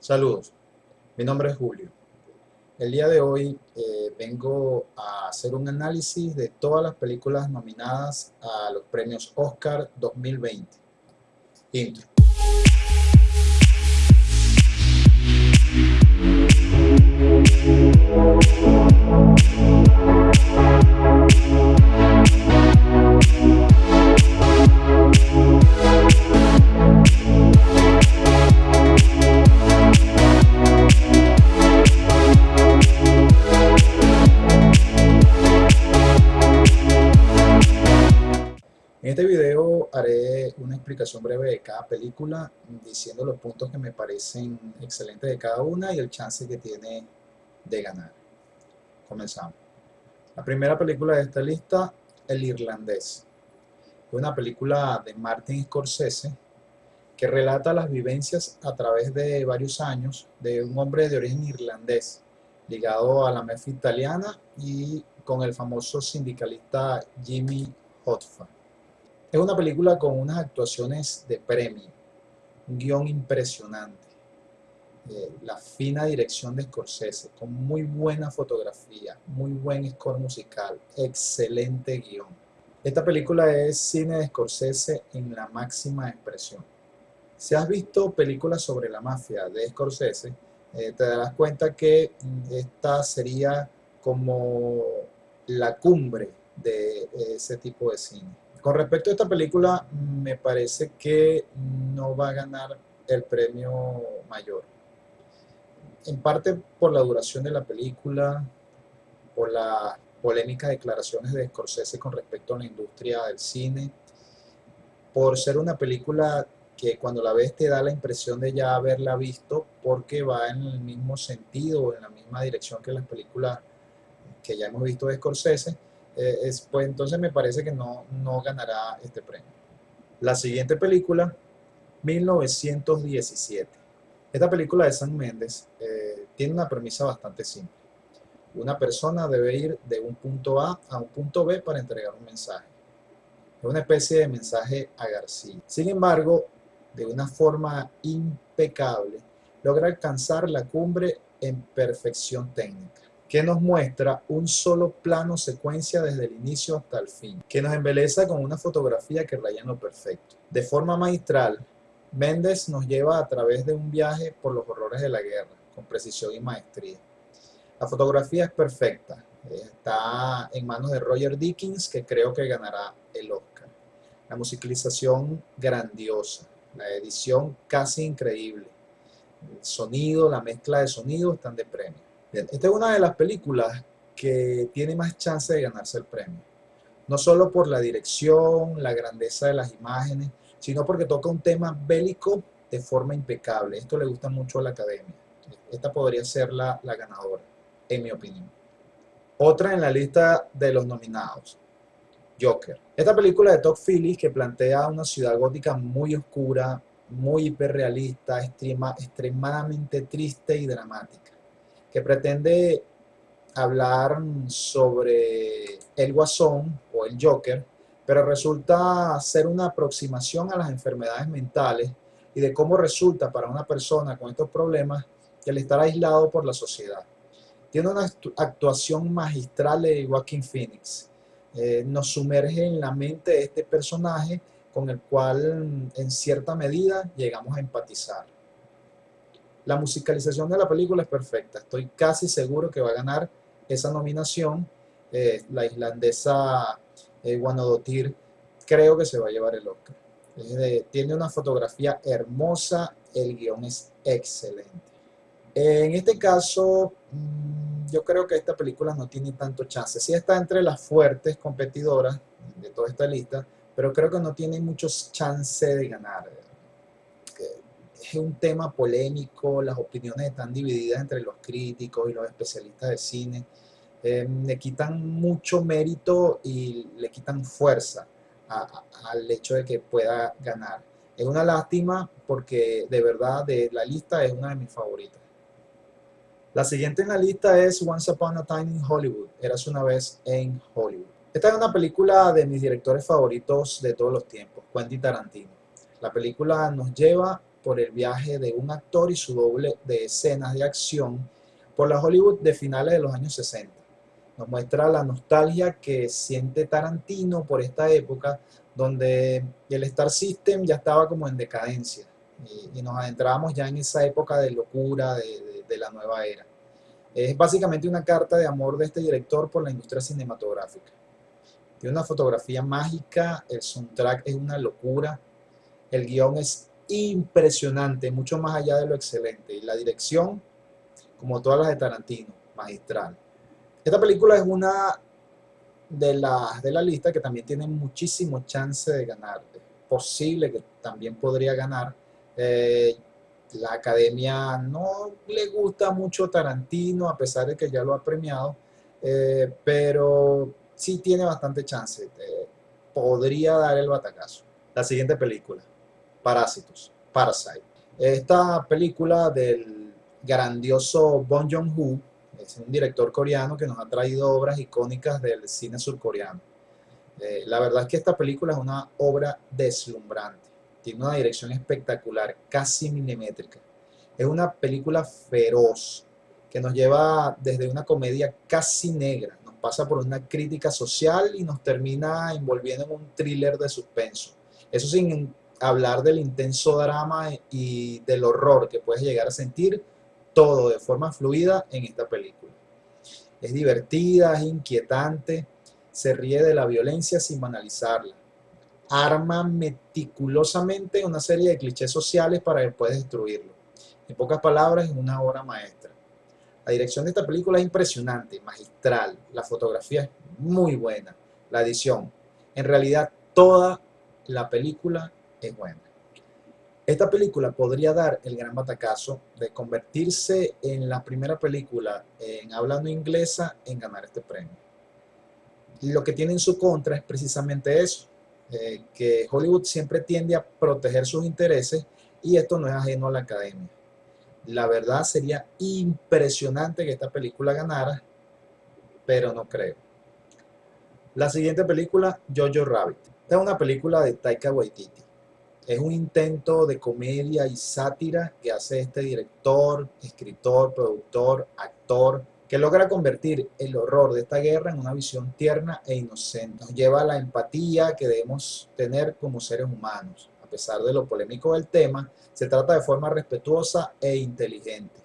Saludos, mi nombre es Julio. El día de hoy eh, vengo a hacer un análisis de todas las películas nominadas a los premios Oscar 2020. Intro. Explicación breve de cada película, diciendo los puntos que me parecen excelentes de cada una y el chance que tiene de ganar. Comenzamos. La primera película de esta lista, El Irlandés. Es una película de Martin Scorsese que relata las vivencias a través de varios años de un hombre de origen irlandés ligado a la mafia italiana y con el famoso sindicalista Jimmy Hoffa. Es una película con unas actuaciones de premio, un guion impresionante, eh, la fina dirección de Scorsese, con muy buena fotografía, muy buen score musical, excelente guion. Esta película es cine de Scorsese en la máxima expresión. Si has visto películas sobre la mafia de Scorsese, eh, te darás cuenta que mm, esta sería como la cumbre de ese tipo de cine con respecto a esta película, me parece que no va a ganar el premio mayor. En parte por la duración de la película, por las polémicas declaraciones de Scorsese con respecto a la industria del cine, por ser una película que cuando la ves te da la impresión de ya haberla visto porque va en el mismo sentido, en la misma dirección que las películas que ya hemos visto de Scorsese, eh, pues entonces me parece que no, no ganará este premio. La siguiente película, 1917. Esta película de San Méndez eh, tiene una premisa bastante simple. Una persona debe ir de un punto A a un punto B para entregar un mensaje. Es una especie de mensaje a García. Sin embargo, de una forma impecable, logra alcanzar la cumbre en perfección técnica que nos muestra un solo plano secuencia desde el inicio hasta el fin, que nos embeleza con una fotografía que raya lo perfecto. De forma magistral, Méndez nos lleva a través de un viaje por los horrores de la guerra, con precisión y maestría. La fotografía es perfecta, está en manos de Roger Dickens, que creo que ganará el Oscar. La musicalización grandiosa, la edición casi increíble, el sonido, la mezcla de sonido están de premio esta es una de las películas que tiene más chance de ganarse el premio. No solo por la dirección, la grandeza de las imágenes, sino porque toca un tema bélico de forma impecable. Esto le gusta mucho a la academia. Esta podría ser la, ganadora, en mi opinión. Otra en la lista de los nominados, Joker. Esta película de Todd Phillips que plantea una ciudad gótica muy oscura, muy hiperrealista, extrema, extremadamente triste y dramática que pretende hablar sobre el guasón o el Joker, pero resulta ser una aproximación a las enfermedades mentales y de cómo resulta para una persona con estos problemas el estar aislado por la sociedad. Tiene una actuación magistral de Joaquin Phoenix. Eh, nos sumerge en la mente de este personaje con el cual en cierta medida llegamos a empatizar. La musicalización de la película es perfecta. Estoy casi seguro que va a ganar esa nominación. Eh, la islandesa eh, creo que se va a llevar el Oscar. tiene una fotografía hermosa, el guion es excelente. En este caso, mm, yo creo que esta película no tiene tanto chance. Sí está entre las fuertes competidoras de toda esta lista, pero creo que no tiene muchos chances de ganar es un tema polémico, las opiniones están divididas entre los críticos y los especialistas de cine. Eh, le quitan mucho mérito y le quitan fuerza al hecho de que pueda ganar. Es una lástima porque de verdad de la lista es una de mis favoritas. La siguiente en la lista es Once Upon a Time in Hollywood, Eras una vez en Hollywood. Esta es una película de mis directores favoritos de todos los tiempos, Quentin Tarantino. La película nos lleva por el viaje de un actor y su doble de escenas de acción por la Hollywood de finales de los años 60. Nos muestra la nostalgia que siente Tarantino por esta época donde el Star System ya estaba como en decadencia y, nos adentrábamos ya en esa época de locura de, de la nueva era. Es básicamente una carta de amor de este director por la industria cinematográfica. Tiene una fotografía mágica, el soundtrack es una locura, el guion es impresionante, mucho más allá de lo excelente, y la dirección, como todas las de Tarantino, magistral. Esta película es una de las de la lista que también tiene muchísimo chance de ganar. Es posible que también podría ganar. Eh, la academia no le gusta mucho Tarantino, a pesar de que ya lo ha premiado, eh, pero sí tiene bastante chance. Eh, podría dar el batacazo. La siguiente película, Parásitos, Parasite. Esta película del grandioso Bong Joon-ho, es un director coreano que nos ha traído obras icónicas del cine surcoreano. Eh, la verdad es que esta película es una obra deslumbrante tiene una dirección espectacular, casi milimétrica. Es una película feroz que nos lleva desde una comedia casi negra, nos pasa por una crítica social y nos termina envolviendo en un thriller de suspenso. Eso sin hablar del intenso drama y del horror que puedes llegar a sentir todo de forma fluida en esta película. Es divertida, es inquietante, se ríe de la violencia sin banalizarla arma meticulosamente una serie de clichés sociales para después destruirlo. En pocas palabras, es una obra maestra. La dirección de esta película es impresionante, magistral, la fotografía es muy buena, la edición. En realidad, toda la película es buena. Esta película podría dar el gran batacazo de convertirse en la primera película en hablando inglesa en ganar este premio. Lo que tiene en su contra es precisamente eso, eh, que Hollywood siempre tiende a proteger sus intereses y esto no es ajeno a la academia. La verdad sería impresionante que esta película ganara, pero no creo. La siguiente película, Jojo Rabbit. Esta es una película de Taika Waititi. Es un intento de comedia y sátira que hace este director, escritor, productor, actor, que logra convertir el horror de esta guerra en una visión tierna e inocente. Nos lleva a la empatía que debemos tener como seres humanos. A pesar de lo polémico del tema, se trata de forma respetuosa e inteligente.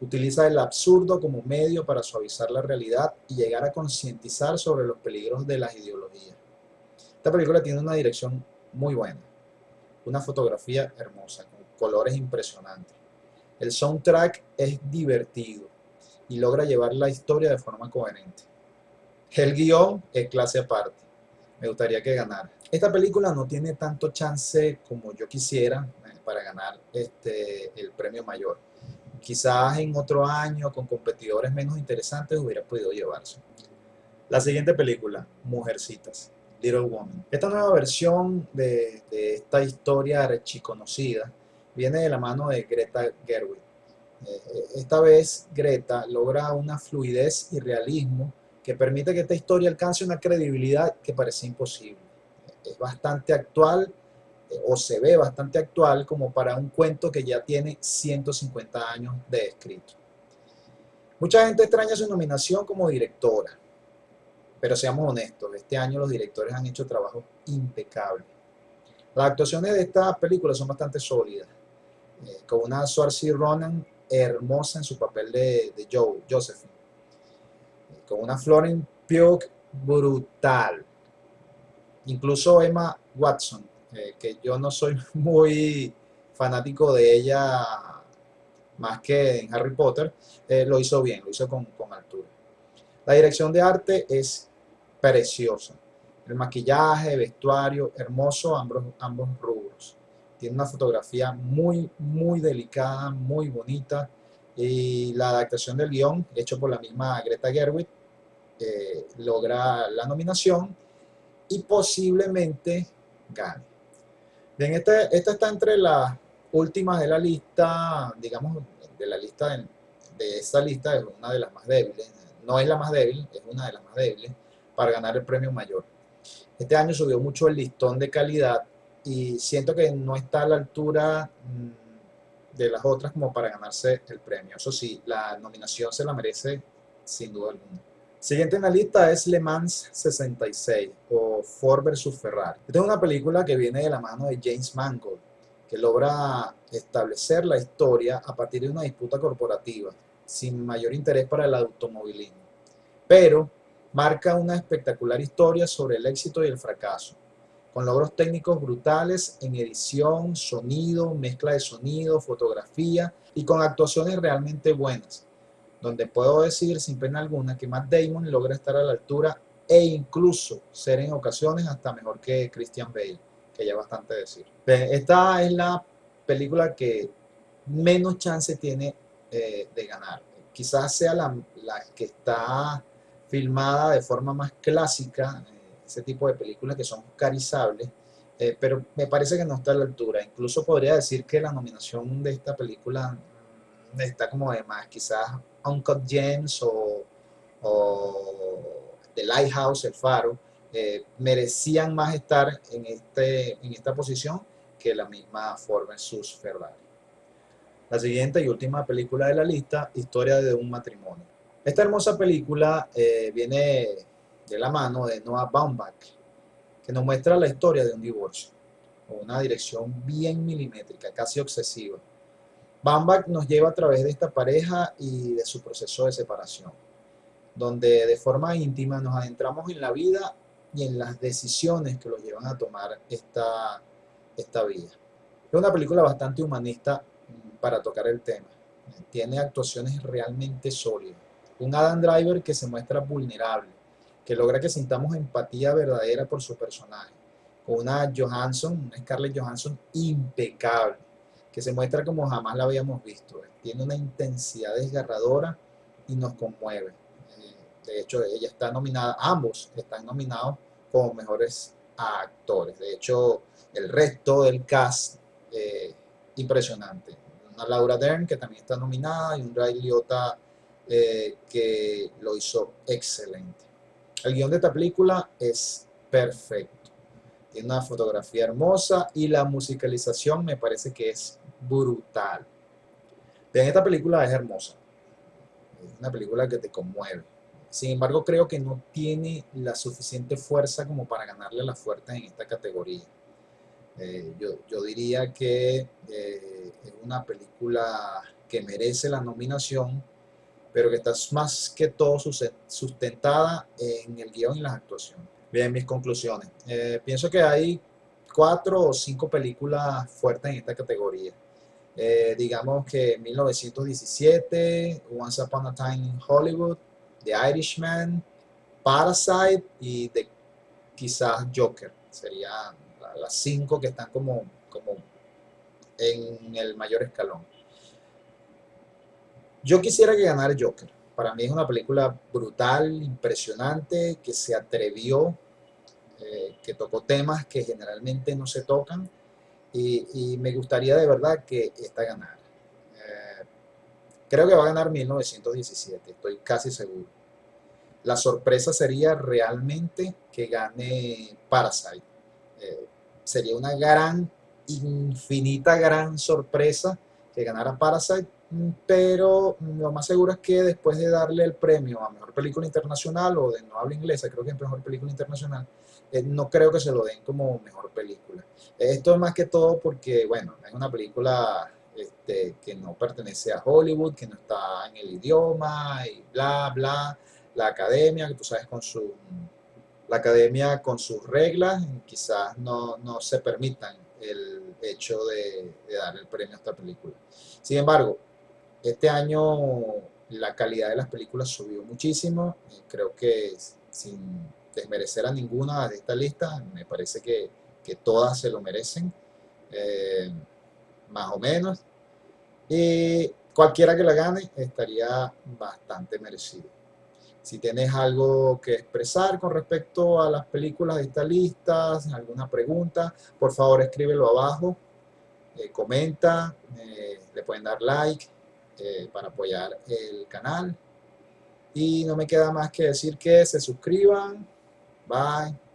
Utiliza el absurdo como medio para suavizar la realidad y llegar a concientizar sobre los peligros de las ideologías. Esta película tiene una dirección muy buena, una fotografía hermosa, con colores impresionantes. El soundtrack es divertido, y logra llevar la historia de forma coherente. El guion es clase aparte. Me gustaría que ganara. Esta película no tiene tanto chance como yo quisiera eh, para ganar este, el premio mayor. Quizás en otro año, con competidores menos interesantes, hubiera podido llevarse. La siguiente película, Mujercitas, Little Woman. Esta nueva versión de, esta historia archiconocida viene de la mano de Greta Gerwig eh, esta vez Greta logra una fluidez y realismo que permite que esta historia alcance una credibilidad que parece imposible. Es bastante actual eh, o se ve bastante actual como para un cuento que ya tiene 150 años de escrito. Mucha gente extraña su nominación como directora, pero seamos honestos, este año los directores han hecho trabajo impecable. Las actuaciones de esta película son bastante sólidas, eh, con una Saoirse Ronan hermosa en su papel de, Joe, Josephine. Con una Florence Pugh brutal. Incluso Emma Watson, eh, que yo no soy muy fanático de ella más que en Harry Potter, eh, lo hizo bien, lo hizo con, con, altura. La dirección de arte es preciosa. El maquillaje, vestuario, hermoso, ambos, rubros. Tiene una fotografía muy, muy delicada, muy bonita. Y la adaptación del guion, hecho por la misma Greta Gerwig, eh, logra la nominación y posiblemente gane. Bien, este, esta está entre las últimas de la lista, digamos, de la lista, de, de esta lista es una de las más débiles. No es la más débil, es una de las más débiles para ganar el premio mayor. Este año subió mucho el listón de calidad y siento que no está a la altura mm, de las otras como para ganarse el premio. Eso sí, la nominación se la merece sin duda alguna. Siguiente en la lista es Le Mans 66 o Ford vs Ferrari. Esta es una película que viene de la mano de James Mangold, que logra establecer la historia a partir de una disputa corporativa, sin mayor interés para el automovilismo. Pero marca una espectacular historia sobre el éxito y el fracaso, con logros técnicos brutales en edición, sonido, mezcla de sonido, fotografía y con actuaciones realmente buenas donde puedo decir sin pena alguna que Matt Damon logra estar a la altura e incluso ser en ocasiones hasta mejor que Christian Bale, que ya bastante decir. Esta es la película que menos chance tiene de ganar. Quizás sea la, que está filmada de forma más clásica, eh, ese tipo de películas que son carizables, eh, pero me parece que no está a la altura. Incluso podría decir que la nominación de esta película mm, está como de más, quizás Uncut Gems o, The Lighthouse, El Faro, eh, merecían más estar en, este, en esta posición que la misma Ford vs Ferrari. La siguiente y última película de la lista, Historia de un matrimonio. Esta hermosa película eh, viene de la mano de Noah Baumbach, que nos muestra la historia de un divorcio, con una dirección bien milimétrica, casi obsesiva. Bambach nos lleva a través de esta pareja y de su proceso de separación, donde de forma íntima nos adentramos en la vida y en las decisiones que los llevan a tomar esta, esta vida. Es una película bastante humanista para tocar el tema. Tiene actuaciones realmente sólidas. Un Adam Driver que se muestra vulnerable, que logra que sintamos empatía verdadera por su personaje. Una Johansson, una Scarlett Johansson impecable que se muestra como jamás la habíamos visto. Tiene una intensidad desgarradora y nos conmueve. Eh, de hecho, ella está nominada, ambos están nominados como mejores actores. De hecho, el resto del cast, eh, impresionante. Laura Dern, que también está nominada, y un Ray Liotta, eh, que lo hizo excelente. El guion de esta película es perfecto. Tiene una fotografía hermosa y la musicalización me parece que es brutal. Bien, esta película es hermosa. Es una película que te conmueve. Sin embargo, creo que no tiene la suficiente fuerza como para ganarle a las fuertes en esta categoría. Eh, yo, diría que eh, es una película que merece la nominación, pero que está más que todo sustentada en el guion y las actuaciones. Bien, mis conclusiones. Eh, pienso que hay cuatro o cinco películas fuertes en esta categoría. Eh, digamos que 1917, Once Upon a Time in Hollywood, The Irishman, Parasite y de, quizás Joker. Serían las cinco que están como, como en el mayor escalón. Yo quisiera que ganara Joker. Para mí es una película brutal, impresionante, que se atrevió, eh, que tocó temas que generalmente no se tocan y, me gustaría de verdad que esta ganara. Eh, creo que va a ganar 1917, estoy casi seguro. La sorpresa sería realmente que gane Parasite. Eh, sería una gran, infinita, gran sorpresa que ganara Parasite, pero lo más seguro es que después de darle el premio a Mejor Película Internacional o de no habla inglesa, creo que es Mejor Película Internacional, eh, no creo que se lo den como Mejor Película. Esto es más que todo porque, bueno, es una película este, que no pertenece a Hollywood, que no está en el idioma y bla, bla. La academia, que tú sabes, con su... La academia con sus reglas, quizás no, no se permitan el hecho de, dar el premio a esta película. Sin embargo, este año la calidad de las películas subió muchísimo. Creo que sin desmerecer a ninguna de esta lista, me parece que, todas se lo merecen, eh, más o menos. Y cualquiera que la gane estaría bastante merecido. Si tienes algo que expresar con respecto a las películas de esta lista, alguna pregunta, por favor escríbelo abajo, eh, comenta, eh, le pueden dar like, eh, para apoyar el canal. Y no me queda más que decir que se suscriban. Bye.